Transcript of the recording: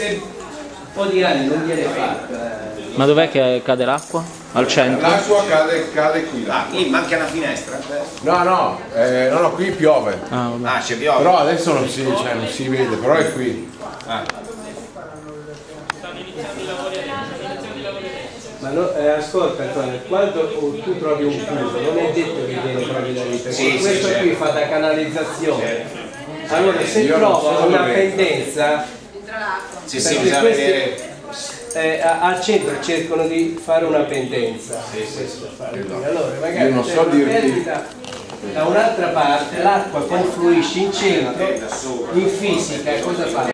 se un po' di anni non viene fatta, eh, Ma dov'è che cade l'acqua? Al centro? L'acqua cade, cade qui là. Lì manca una finestra. No, no, eh, no, no, qui piove. Ah. Ah, c'è piove. Però adesso non si, cioè, non si vede, però è qui. Ma no, eh, ascolta Antonio, quando tu trovi un chiuso, non è detto che viene proprio da lì, perché Sì, sì, questo certo. qui fa da canalizzazione. Allora se Io so una dove- pendenza, Sì, sì, perché bisogna questi vedere. eh, al centro cercano di fare una pendenza. Questo fare. Allora magari Io non c'è so una perdita da un'altra parte, l'acqua confluisce in centro, in fisica cosa fa?